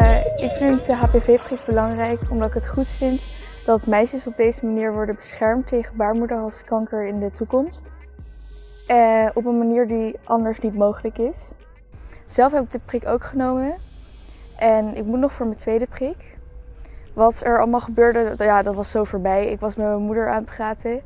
Uh, ik vind de HPV-prik belangrijk omdat ik het goed vind dat meisjes op deze manier worden beschermd tegen baarmoederhalskanker in de toekomst. Uh, op een manier die anders niet mogelijk is. Zelf heb ik de prik ook genomen en ik moet nog voor mijn tweede prik. Wat er allemaal gebeurde, ja, dat was zo voorbij. Ik was met mijn moeder aan het praten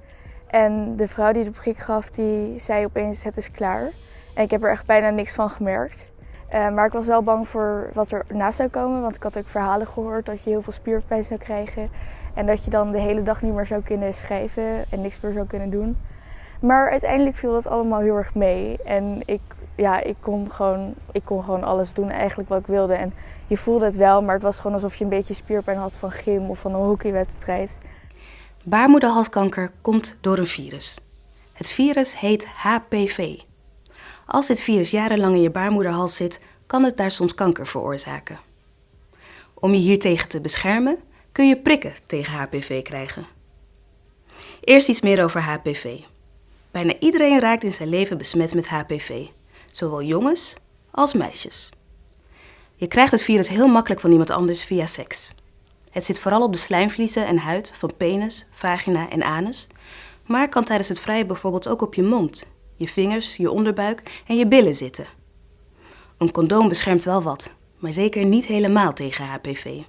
en de vrouw die de prik gaf, die zei opeens het is klaar. En ik heb er echt bijna niks van gemerkt. Uh, maar ik was wel bang voor wat er na zou komen, want ik had ook verhalen gehoord dat je heel veel spierpijn zou krijgen. En dat je dan de hele dag niet meer zou kunnen schrijven en niks meer zou kunnen doen. Maar uiteindelijk viel dat allemaal heel erg mee. En ik, ja, ik, kon gewoon, ik kon gewoon alles doen eigenlijk wat ik wilde. En je voelde het wel, maar het was gewoon alsof je een beetje spierpijn had van gym of van een hockeywedstrijd. Baarmoederhalskanker komt door een virus. Het virus heet HPV. Als dit virus jarenlang in je baarmoederhals zit, kan het daar soms kanker veroorzaken. Om je hiertegen te beschermen, kun je prikken tegen HPV krijgen. Eerst iets meer over HPV. Bijna iedereen raakt in zijn leven besmet met HPV, zowel jongens als meisjes. Je krijgt het virus heel makkelijk van iemand anders via seks. Het zit vooral op de slijmvliezen en huid van penis, vagina en anus, maar kan tijdens het vrijen bijvoorbeeld ook op je mond, je vingers, je onderbuik en je billen zitten. Een condoom beschermt wel wat, maar zeker niet helemaal tegen HPV.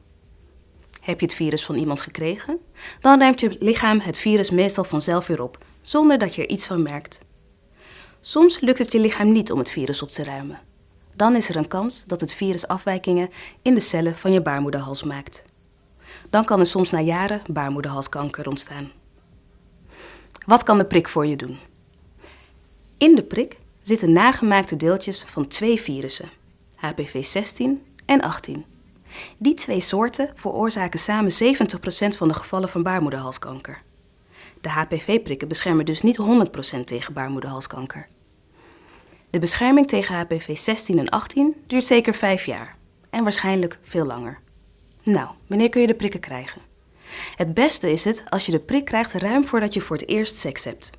Heb je het virus van iemand gekregen? Dan ruimt je lichaam het virus meestal vanzelf weer op, zonder dat je er iets van merkt. Soms lukt het je lichaam niet om het virus op te ruimen. Dan is er een kans dat het virus afwijkingen in de cellen van je baarmoederhals maakt. Dan kan er soms na jaren baarmoederhalskanker ontstaan. Wat kan de prik voor je doen? In de prik zitten nagemaakte deeltjes van twee virussen, HPV 16 en 18. Die twee soorten veroorzaken samen 70% van de gevallen van baarmoederhalskanker. De HPV-prikken beschermen dus niet 100% tegen baarmoederhalskanker. De bescherming tegen HPV 16 en 18 duurt zeker 5 jaar en waarschijnlijk veel langer. Nou, wanneer kun je de prikken krijgen? Het beste is het als je de prik krijgt ruim voordat je voor het eerst seks hebt.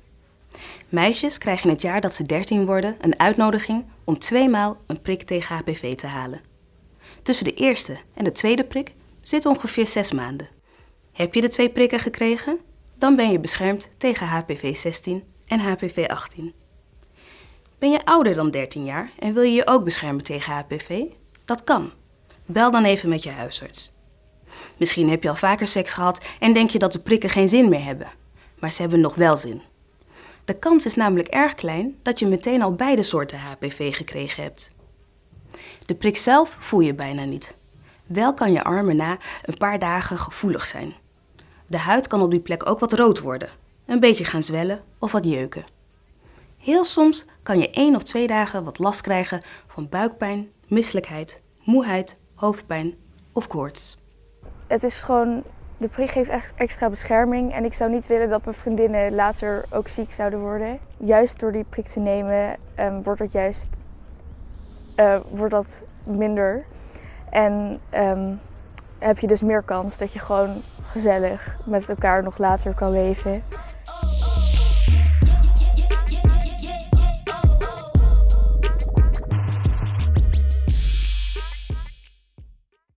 Meisjes krijgen in het jaar dat ze 13 worden een uitnodiging om tweemaal een prik tegen HPV te halen. Tussen de eerste en de tweede prik zit ongeveer 6 maanden. Heb je de twee prikken gekregen? Dan ben je beschermd tegen HPV 16 en HPV 18. Ben je ouder dan 13 jaar en wil je je ook beschermen tegen HPV? Dat kan. Bel dan even met je huisarts. Misschien heb je al vaker seks gehad en denk je dat de prikken geen zin meer hebben. Maar ze hebben nog wel zin. De kans is namelijk erg klein dat je meteen al beide soorten HPV gekregen hebt. De prik zelf voel je bijna niet. Wel kan je armen na een paar dagen gevoelig zijn. De huid kan op die plek ook wat rood worden, een beetje gaan zwellen of wat jeuken. Heel soms kan je één of twee dagen wat last krijgen van buikpijn, misselijkheid, moeheid, hoofdpijn of koorts. Het is gewoon de prik geeft extra bescherming en ik zou niet willen dat mijn vriendinnen later ook ziek zouden worden. Juist door die prik te nemen um, wordt dat juist uh, wordt dat minder. En um, heb je dus meer kans dat je gewoon gezellig met elkaar nog later kan leven.